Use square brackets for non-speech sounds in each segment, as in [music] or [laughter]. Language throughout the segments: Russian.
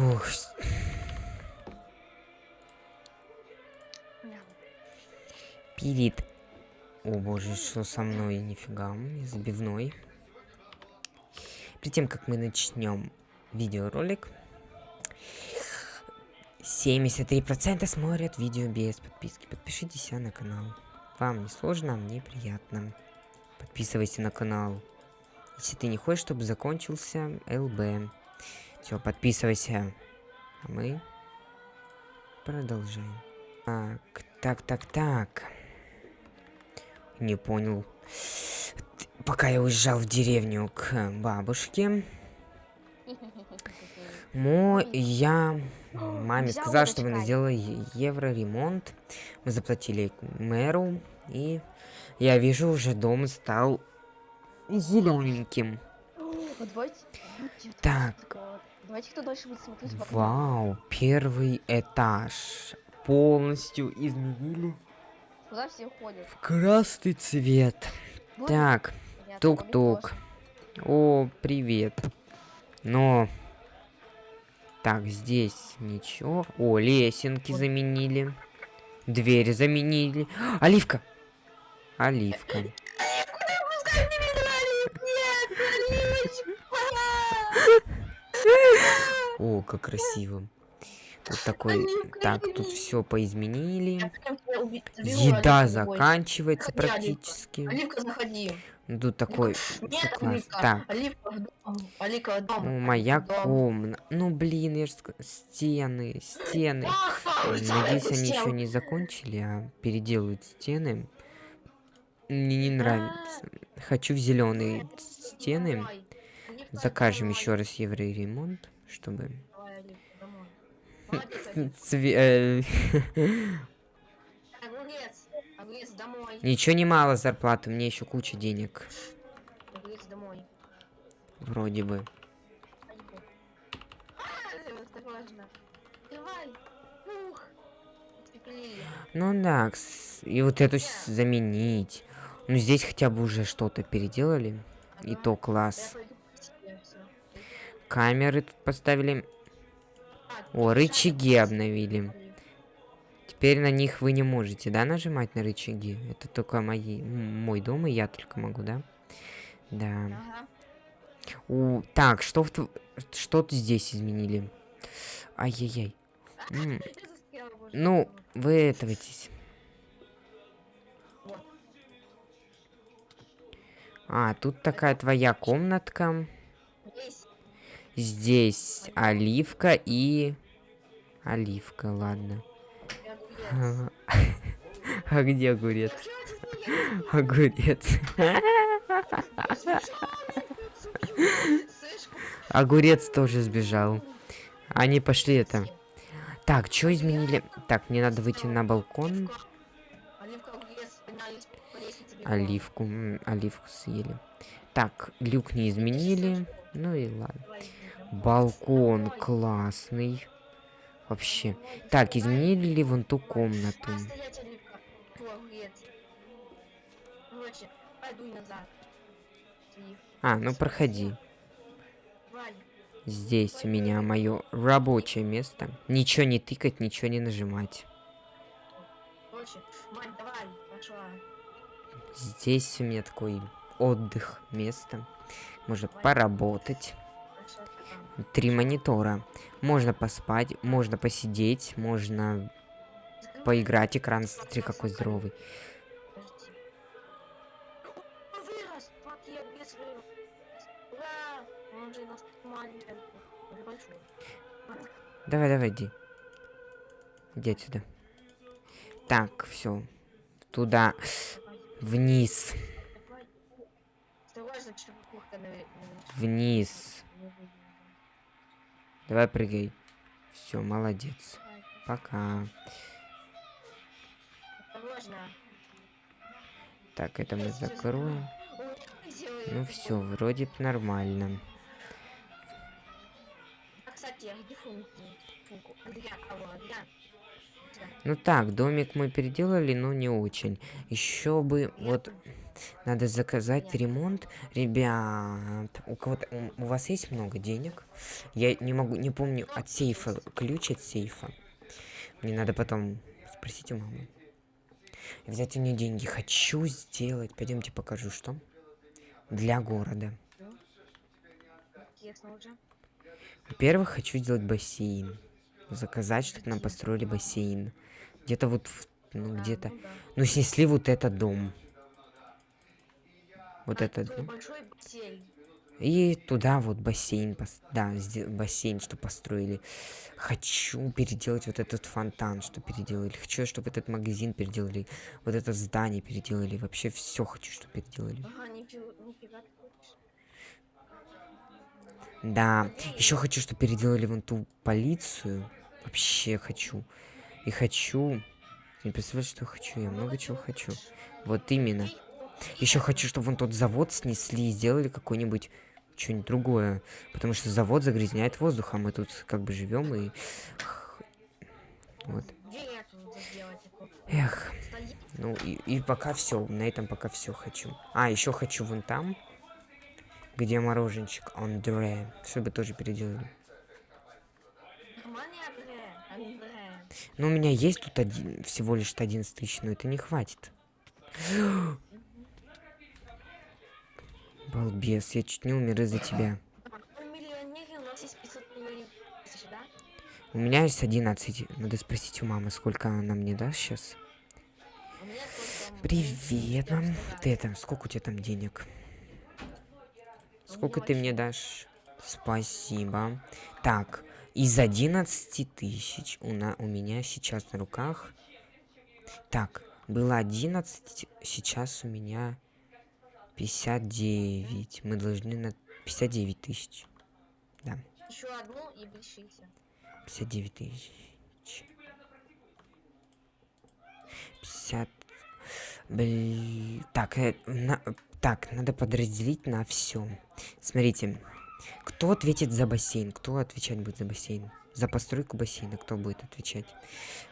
Фух. Пилит. О боже, что со мной? Нифига, забивной. Перед тем, как мы начнем видеоролик, 73% смотрят видео без подписки. Подпишитесь на канал. Вам не сложно, а мне приятно. Подписывайся на канал. Если ты не хочешь, чтобы закончился ЛБ. Все, подписывайся. А мы продолжаем. Так, так, так, так. Не понял. Пока я уезжал в деревню к бабушке, Мо, я маме Взял сказал, чтобы она сделала е- евро ремонт. Мы заплатили мэру, и я вижу, уже дом стал зелененьким. Вот давайте. давайте Так. вот, Давайте кто дольше будет смотреть. Вау, первый этаж полностью изменили Куда все уходят? в красный цвет. Вот, Так, тук-тук. О, привет. Но... Так, здесь ничего. О, лесенки Вот. заменили. Двери заменили. Оливка! Оливка. О, как красиво. Вот такой... Оливка, Так, тут все поизменили. Еда заканчивается практически. Оливка, заходи. Ну, Тут такой... Нет. Так, Оливка, дом. Моя комната. Ну, блин, я же Стены, стены. Надеюсь, они еще не закончили, а переделают стены. Мне не нравится. Хочу в зеленые стены. Закажем еще раз евроремонт, чтобы... [laughs] Цве- э, [laughs] Огурец, огурец, домой. Ничего не мало зарплаты, мне еще куча денег. Огурец, домой. Вроде бы. А. Ну да, и вот эту заменить. Ну здесь хотя бы уже что-то переделали. И то класс. Камеры тут поставили. О, рычаги обновили. Теперь на них вы не можете, да, нажимать на рычаги? Это только мои, мой дом, и я только могу, да? Да. У, так, что, в что-то здесь изменили. Ай-яй-яй. Ну, вы этовайтесь. А, тут такая твоя комнатка. Здесь. Здесь оливка и... Оливка, ладно. А где огурец? Огурец. Огурец тоже сбежал. Они пошли это. Так, что изменили? Так, мне надо выйти на балкон. Оливку, оливку съели. Так, люк не изменили. Ну и ладно. Балкон классный. Вообще. Так, изменили ли вон ту комнату? А, ну проходи. Здесь у меня мое рабочее место. Ничего не тыкать, ничего не нажимать. Здесь у меня такой отдых, место. Можно поработать. Три монитора. Можно поспать, можно посидеть, можно поиграть. Экран, смотри, какой здоровый. Давай, давай, иди. Иди отсюда. Так, все. Туда. Вниз. Вниз. Давай прыгай. Все, молодец. Пока. Так, это мы закроем. Ну все, вроде б нормально. Ну так, домик мы переделали, но не очень. Еще бы, вот, Надо заказать ремонт. Ребят, у кого-то у, вас есть много денег? Я не могу, не помню от сейфа, ключ от сейфа. Мне надо потом спросить у мамы. Взять у нее деньги. Хочу сделать. Пойдемте покажу, что. Для города. Во-первых, хочу сделать бассейн. Заказать, чтобы нам построили бассейн. Где-то вот, ну где-то. Ну снесли вот этот дом. Вот А, большой бассейн. И туда вот бассейн, да, бассейн, что построили. Хочу переделать вот этот фонтан, что переделали. Хочу, чтобы этот магазин переделали. Вот это здание переделали. Вообще все хочу, чтобы переделали. Ага, нифига, нифига ты хочешь. Да, еще хочу, чтобы переделали вон ту полицию. Вообще хочу. И хочу... Не представляешь, что я хочу? Я много чего хочу. Вот именно. Еще хочу, чтобы вон тот завод снесли и сделали какой-нибудь что-нибудь другое. Потому что завод загрязняет воздух, а мы тут как бы живем и... Вот. Эх. Ну и, и пока все. На этом пока все хочу. А, еще хочу вон там, где мороженщик Андре. Чтобы тоже переделали. Ну, у меня есть тут один, всего лишь 11 тысяч, но это не хватит. Балбес, я чуть не умер из-за тебя. У нас есть 500 миллионов тысяч, да? У меня есть 11. Надо спросить у мамы, сколько она мне даст сейчас. Привет, мам. Ты там, сколько у тебя там денег? Сколько ты мне дашь? Спасибо. Так, из 11 тысяч у, на, у меня сейчас на руках... Так, было 11, сейчас у меня 59. Мы должны на 59 тысяч. Да, Еще одну и 60. 59 тысяч. 50... Блин, так, э, на- так, надо подразделить на все. Смотрите, кто ответит за бассейн? Кто отвечать будет за бассейн? За постройку бассейна кто будет отвечать?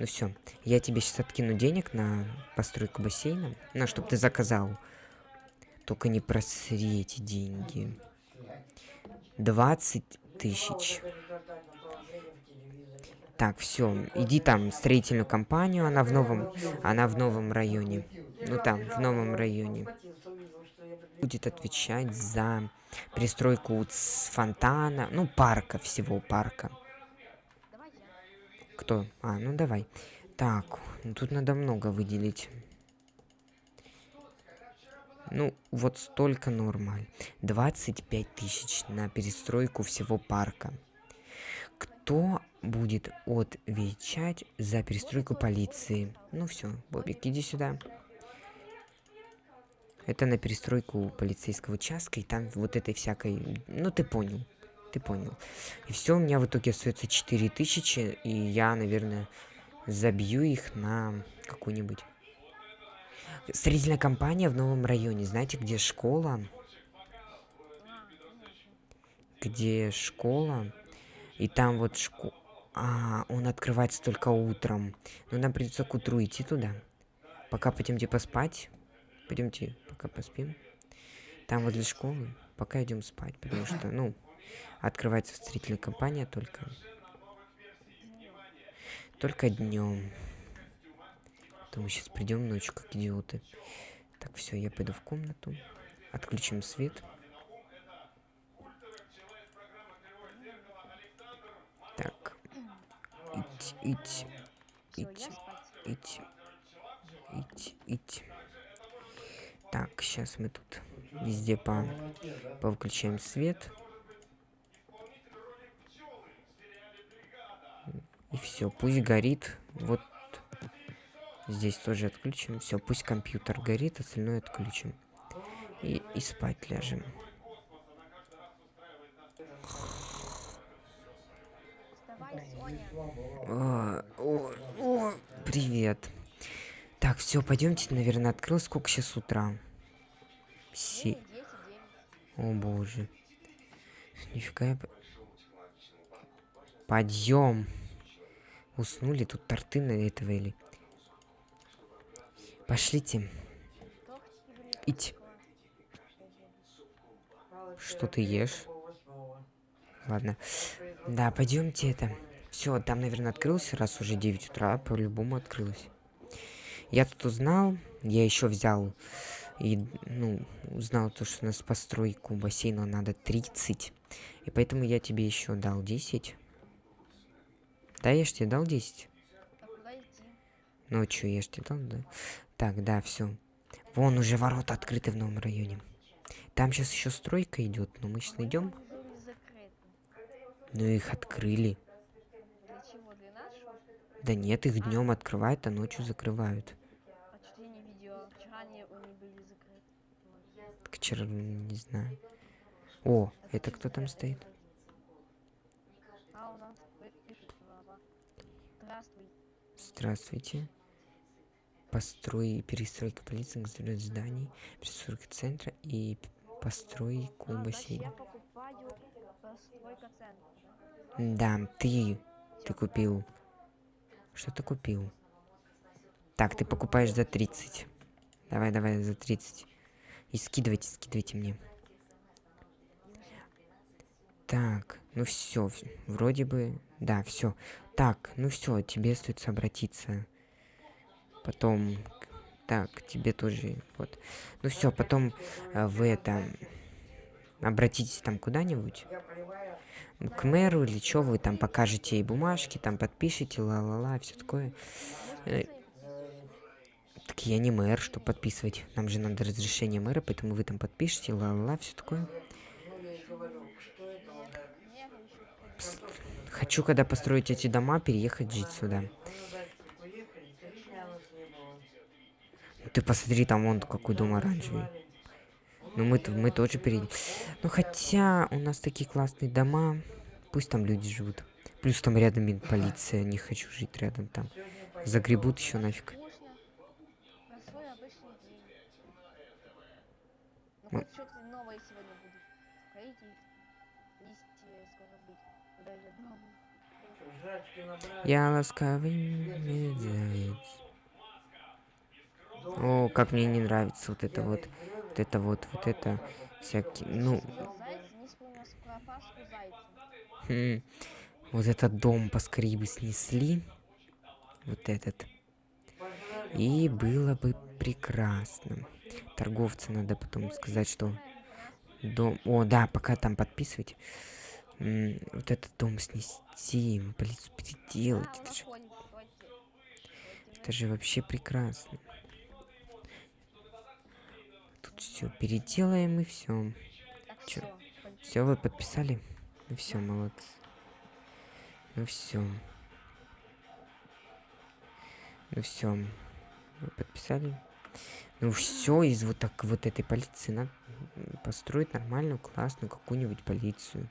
Ну все, я тебе сейчас откину денег на постройку бассейна, ну, чтобы ты заказал. Только не просри эти деньги. 20 тысяч. Так, все, иди там в строительную компанию, она в новом, она в новом районе. Ну там, в новом районе. Будет отвечать за пристройку с фонтана, ну парка всего, парка. Кто? А, ну давай. Так, тут надо много выделить. Ну, вот столько нормаль. 25 тысяч на перестройку всего парка. Кто будет отвечать за перестройку полиции? Ну все, Бобик, иди сюда. Это на перестройку полицейского участка, и там вот этой всякой... Ну, ты понял. Ты понял. И все, у меня в итоге остается 4000, и я, наверное, забью их на какую-нибудь... Строительная компания в новом районе. Знаете, где школа? Где школа? И там вот школа... А, он открывается только утром. Но нам придется к утру идти туда. Пока пойдемте поспать. Пойдемте, пока поспим. Там возле школы. Пока идем спать, потому что, ну, открывается строительная компания только. Только днем. То мы сейчас придем ночью, как идиоты. Так, все, я пойду в комнату. Отключим свет. Так. Ить, ить, Всё, ить, я спать. ить, ить, ить. Так, сейчас мы тут везде по повыключаем свет. И все, пусть горит. Вот здесь тоже отключим. Все, пусть компьютер горит, остальное отключим. И, и спать ляжем. Вставай, Соня. О, о, о, привет. Так, все, пойдемте, наверное, открыл. Сколько сейчас утра? Се... 9, 10, 9. О боже. Нифига я... Подъем. Уснули тут торты на этого или... Пошлите. Ить. Что ты ешь? Ладно. Да, пойдемте это. Все, там, наверное, открылся, раз уже 9 утра, по-любому открылось. Я тут узнал, я еще взял и, ну, узнал то, что у нас постройку бассейна надо 30. И поэтому я тебе еще дал 10. Да, я ж тебе дал 10. А куда идти? Ну, что, я ж тебе дал, да? Так, да, все. Вон уже ворота открыты в новом районе. Там сейчас еще стройка идет, но мы сейчас найдем. Ну, их открыли. Да нет, их днем открывают, а ночью закрывают. Видела? Вчера не знаю. О, это кто там стоит? Здравствуйте. Построй и перестройка полиции, конструировать зданий, перестройка центра и постройку А, бассейна. да? Да, ты, ты купил. Что ты купил? Так, ты покупаешь за 30. Давай, давай, за 30. И скидывайте, скидывайте мне. Так, ну все, вроде бы, да, все. Так, ну все, тебе стоит обратиться. Потом, так, тебе тоже, вот. Ну все, потом э, вы это обратитесь там куда-нибудь к мэру или что вы там покажете ей бумажки, там подпишите, ла-ла-ла, все такое. Э, Так я не мэр, что подписывать. Нам же надо разрешение мэра, поэтому вы там подпишите, ла-ла-ла, все такое. Хочу, когда построить эти дома, переехать жить сюда. Ты посмотри, там вон какой дом оранжевый. Ну мы, мы тоже перейдем. Ну хотя у нас такие классные дома. Пусть там люди живут. Плюс там рядом полиция. Не хочу жить рядом там. Загребут еще нафиг. Ну дома. Я ласковый медведь. О, как мне не нравится вот это вот. Вот это вот, вот это. Всякие, ну. Хм, Вот этот дом поскорее бы снесли. Вот этот. И было бы прекрасно. Торговцу надо потом сказать, что дом... О, да, пока там подписывать. М, Вот этот дом снести, полицию переделать. Это же, это же вообще прекрасно. Все переделаем и все. Все, вы подписали? Ну все, молодцы. Ну все. Ну все. Вы подписали? Ну все, из вот так вот этой полиции надо построить нормальную, классную какую-нибудь полицию.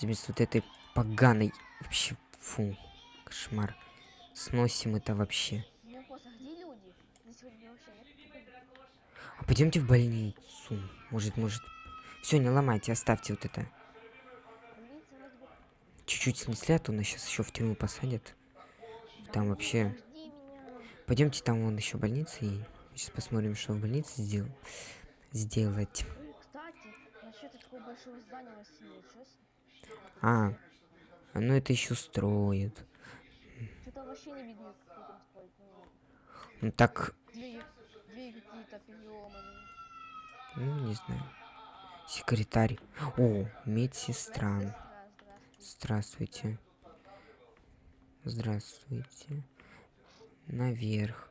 Вместо вот этой поганой... Вообще, фу, кошмар. Сносим это вообще. Ну, просто где люди? Здесь вроде вообще нет. никого. А пойдемте в больницу. Может, может... Все, не ломайте, оставьте вот это. Чуть-чуть снесли, а то нас сейчас еще в тюрьму посадят. Там вообще... Пойдемте, там вон еще больница, и сейчас посмотрим, что в больнице сдел... сделать. В А, ну это еще строят. Ну так, двери, какие-то переломанные. ну не знаю. Секретарь. О, медсестра. Сестра, здравствуй. Здравствуйте. Здравствуйте. Наверх.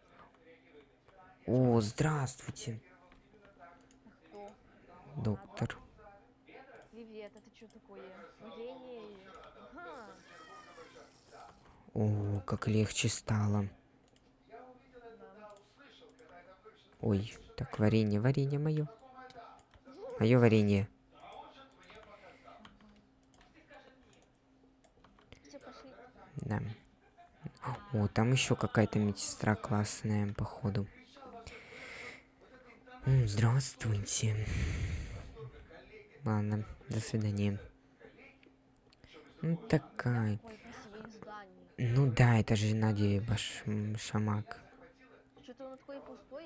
О, здравствуйте, Кто? доктор. Привет, это что такое? Ага. О, как легче стало. Да. Ой, так, варенье, варенье мое. Мое варенье. Да. О, там еще какая-то медсестра классная, походу. Здравствуйте. Ладно, до свидания. Ну, такая. Ну да, это же Надя Баш... м, Шамак. Что-то он такой пустой.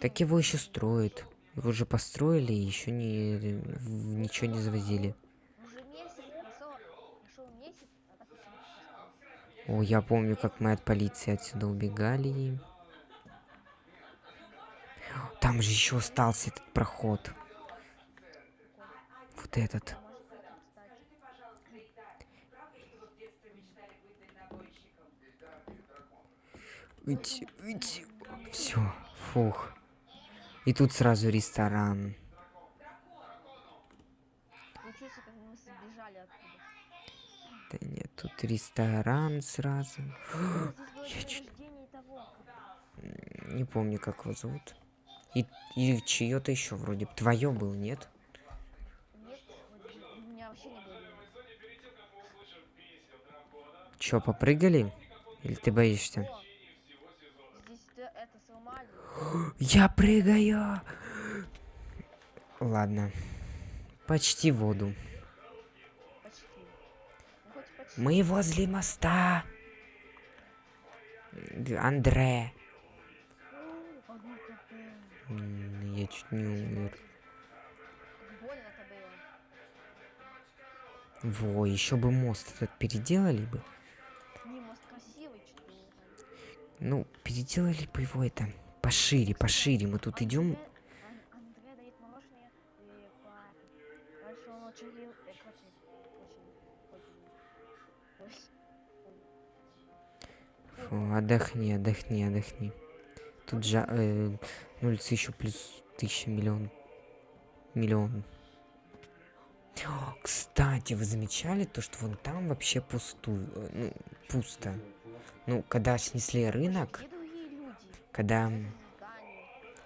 Так его еще строят. Его уже построили и еще не, ничего не завозили. О, я помню, как мы от полиции отсюда убегали. Там же еще остался этот проход. Вот этот. Уйти, уйти. Все, фух. И тут сразу ресторан. Да нет, тут ресторан сразу. [gasps] Было Я чуть-. Не помню, как его зовут. И, и чье-то еще вроде. Твое был, нет? Нет, вот у меня вообще не было. имени. Че, попрыгали? Или ты боишься? О, здесь ты это сломали. Я прыгаю! Ладно. Почти воду. Почти. Ну, хоть почти. Мы возле моста. Андре. Я чуть не умер. Как Больно-то было. Во, еще бы мост этот переделали бы. Не, мост красивый, что ли. Ну, переделали бы его это пошире, пошире. Мы тут идем. Фу, отдохни, отдохни, отдохни. Тут же э, на улице еще плюс тысяча миллион. Миллион. Кстати, вы замечали то, что вон там вообще пустую, э, ну, пусто. Ну, когда снесли рынок? Когда,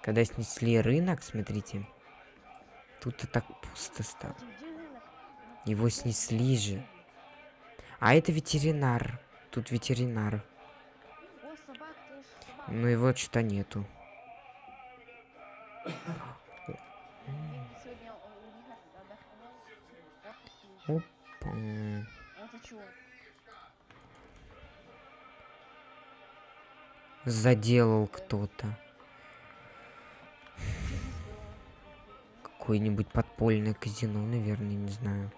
когда снесли рынок, смотрите, тут и так пусто стало. Его снесли же. А это ветеринар. Тут ветеринар. О, собак, ты ж собак. Но его что-то нету. Сегодня Заделал кто-то. Какое-нибудь подпольное казино, наверное, не знаю.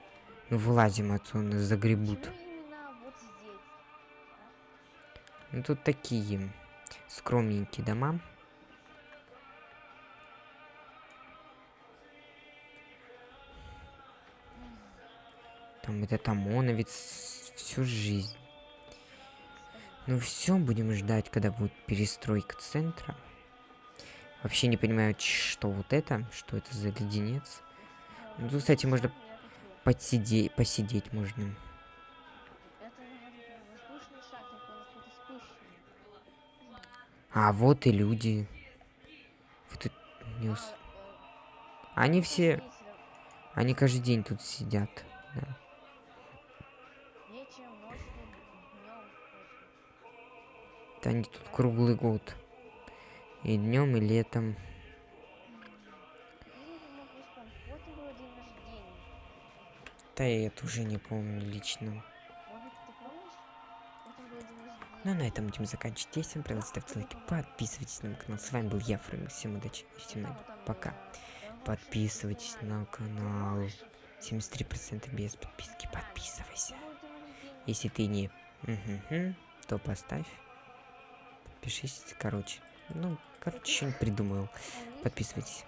Ну, вылазим отсюда, загребут. Ну, тут такие скромненькие дома. Там этот ОМОНовец всю жизнь. Ну все, будем ждать, когда будет перестройка центра. Вообще не понимаю, что вот это, что это за леденец. Ну, тут, кстати, можно. Подсидеть, посидеть можно. А вот и люди. Вы тут не Они все, они каждый день тут сидят. Да. Да они тут круглый год. И днем, и летом. Да я это уже не помню лично. Ну а на этом будем заканчивать. Если вам понравилось, ставьте лайки, подписывайтесь на мой канал. С вами был я, Фрэнк. Всем удачи и всем Пока. Подписывайтесь на канал. 73% без подписки. Подписывайся. Если ты не мгм, то поставь. Подпишись, короче. Ну, короче, что-нибудь придумал. Подписывайтесь.